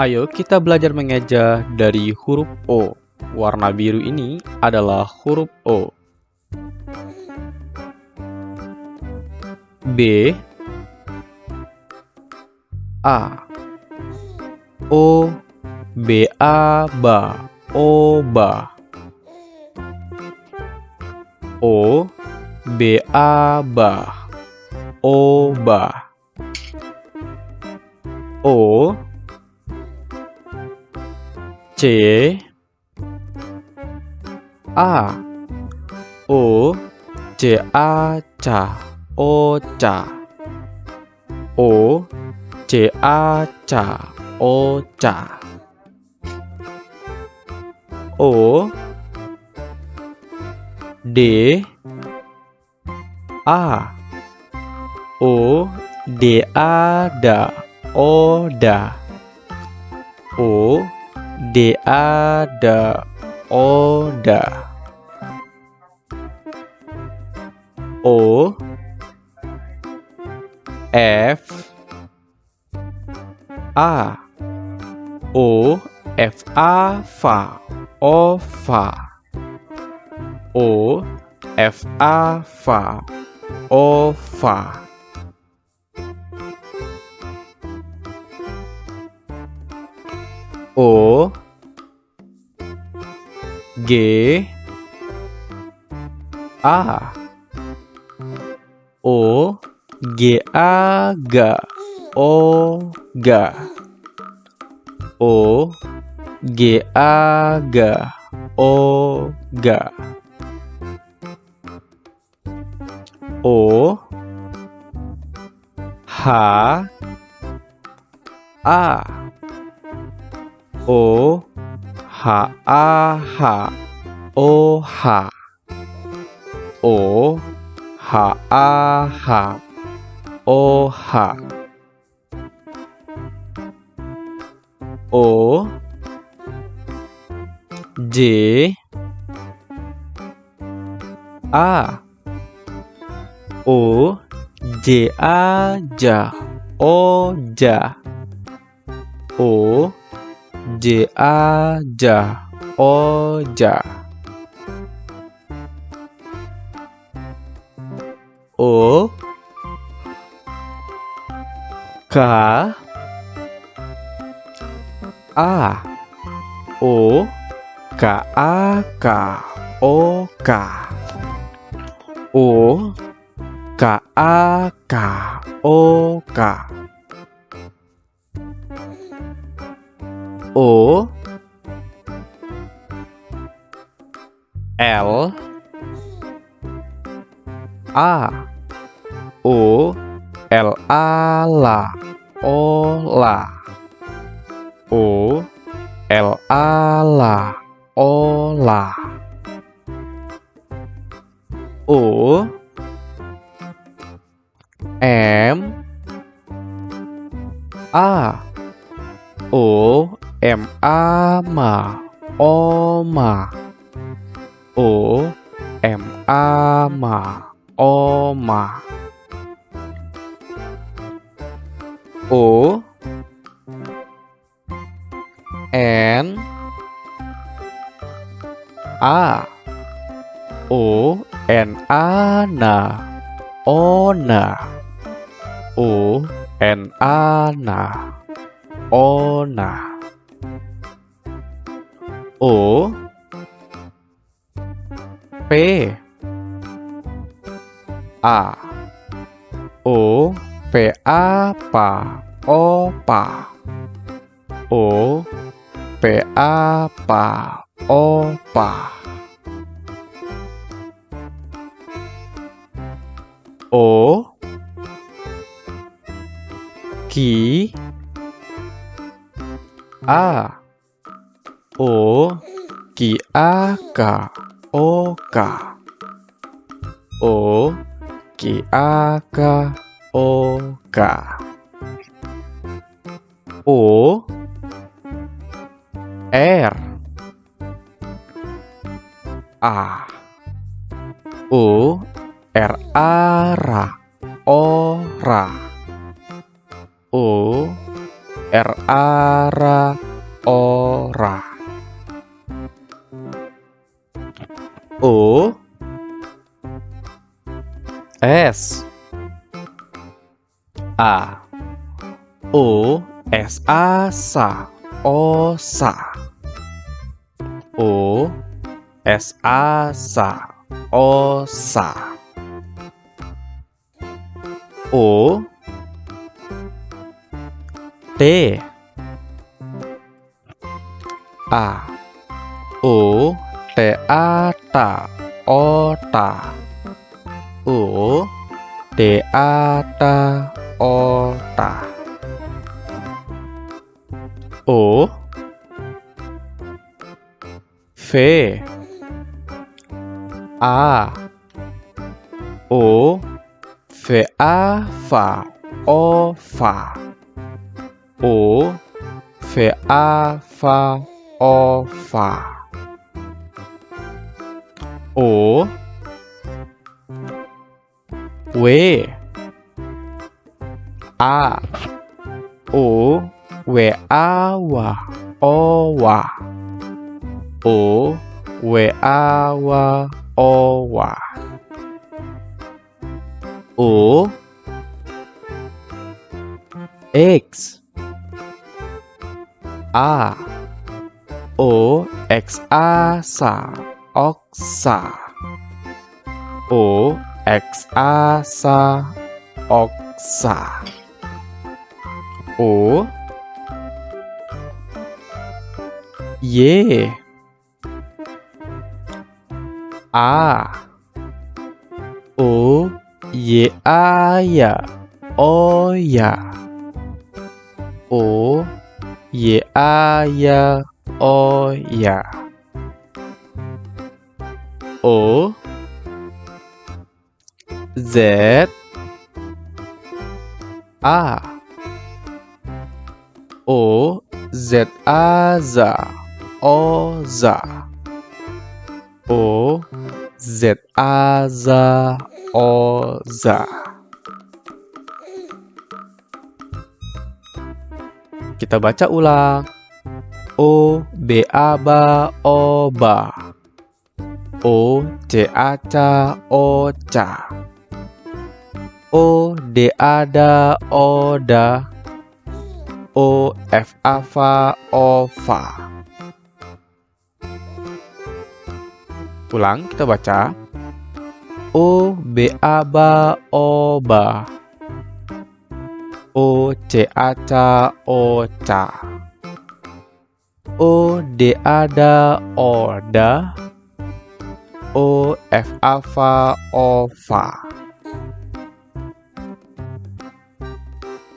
Ayo kita belajar mengeja dari huruf O. Warna biru ini adalah huruf O. B. A. O. B. A. Ba oba O. B. A. Ba oba O C. A. O. C A. Ca oca O. C A. Ca oca O. D. A. O. D. A. Da oda O D A da oda O F A. O F A fa ova O F A. Fa ova O G. A. O. G. A. Ga O. Ga O. G. A. Ga O. Ga O. H. A. O H A H O H O H A H O H O J A O J A ja O ja O J A ja O ja O K A O K A K O K. O K A K O K O L A O L A la O la O L A la O la O M A O M A ma O ma O M A ma O ma O N A. O N A na Ona. O N A na Ona O P A. O P A pa opa O P A. Pa opa O Ki A O Ki A Ka O Ka O Ki A Ka O Ka O R. A. O R A ra O ra O R ara ora O S A. O S A sa osa O S A. Sa osa O T A. O A ta ota O T. A ta ota O V. A. O V A fa o fa O V A fa o fa O. W. O. W. A. O. Wa O. W. A. O. X. A. O. X. Sa oksa. O X A sa oksa. O Y. A. O Y A ya O ya O Y A ya O ya O Z A. O Z A za O za O Z A za O za Kita baca ulang. O B A ba O ba O C A ca O ca O D A da O da O F A fa O fa Ulang kita baca. O B A ba O ba O C A ca O ca O D A da O da O F A fa O fa